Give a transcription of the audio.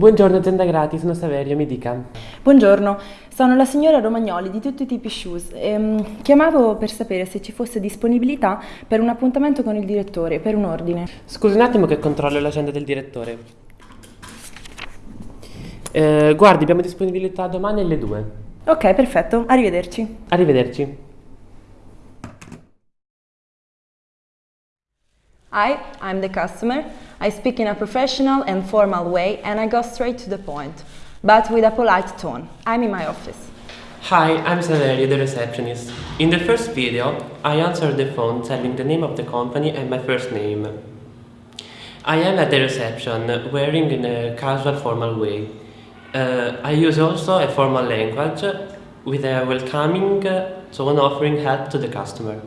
Buongiorno azienda gratis, sono Saverio, mi dica. Buongiorno, sono la signora Romagnoli di tutti i tipi shoes. Ehm, chiamavo per sapere se ci fosse disponibilità per un appuntamento con il direttore, per un ordine. Scusi un attimo che controllo l'agenda del direttore. Eh, guardi, abbiamo disponibilità domani alle 2. Ok, perfetto, arrivederci. Arrivederci. Hi, I'm the customer. I speak in a professional and formal way and I go straight to the point, but with a polite tone. I'm in my office. Hi, I'm Saverio, the receptionist. In the first video, I answered the phone telling the name of the company and my first name. I am at the reception, wearing in a casual formal way. Uh, I use also a formal language with a welcoming tone offering help to the customer.